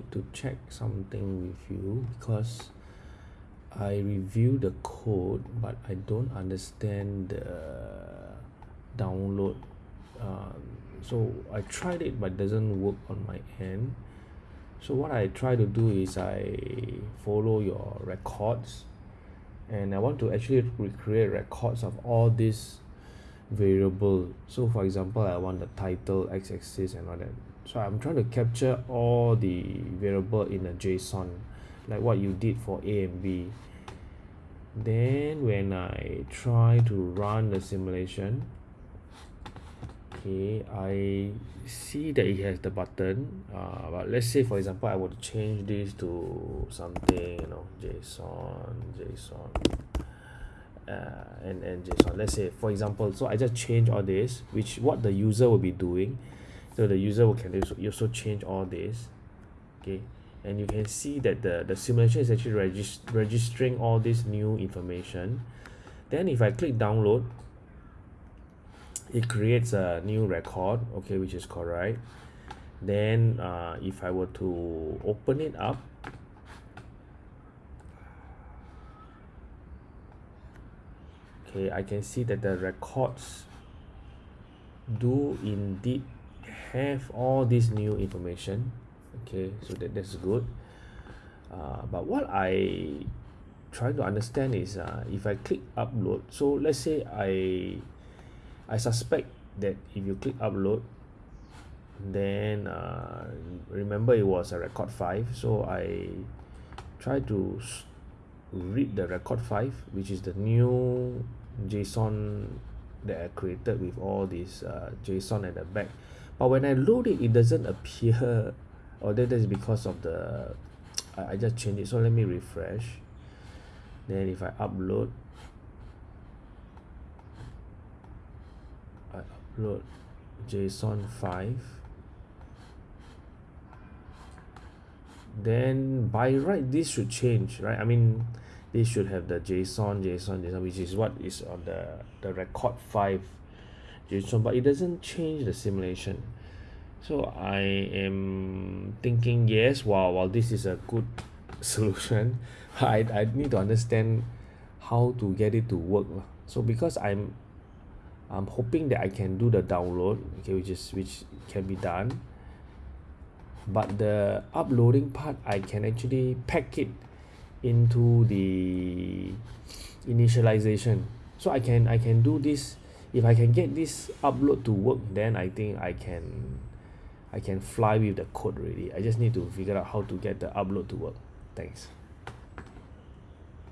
need to check something with you because I review the code but I don't understand the download um, so I tried it but doesn't work on my end. So what I try to do is I follow your records and I want to actually recreate records of all these variable. So for example I want the title x-axis and all that. So I'm trying to capture all the variable in a JSON like what you did for A and B. Then when I try to run the simulation okay I see that it has the button. Uh, but let's say for example I would change this to something you know JSON JSON uh, and and JSON let's say for example so I just change all this which what the user will be doing. So the user will can also change all this okay? And you can see that the the simulation is actually regis registering all this new information. Then if I click download it creates a new record okay which is correct. Then uh, if I were to open it up okay I can see that the records do indeed have all this new information. Okay so that that's good. Uh, but what I try to understand is uh, if I click upload so let's say I I suspect that if you click upload then uh, remember it was a record 5 so I try to read the record 5 which is the new JSON that I created with all this uh, JSON at the back. But when I load it it doesn't appear. Or that is because of the I, I just change it. So let me refresh. Then if I upload I upload JSON 5 then by right this should change right? I mean they should have the JSON JSON JSON which is what is on the the record 5 JSON but it doesn't change the simulation. So I am thinking yes while while this is a good solution I I need to understand how to get it to work so because I'm I'm hoping that I can do the download okay which is which can be done but the uploading part I can actually pack it into the initialization. So I can I can do this. If I can get this upload to work then I think I can I can fly with the code already. I just need to figure out how to get the upload to work. Thanks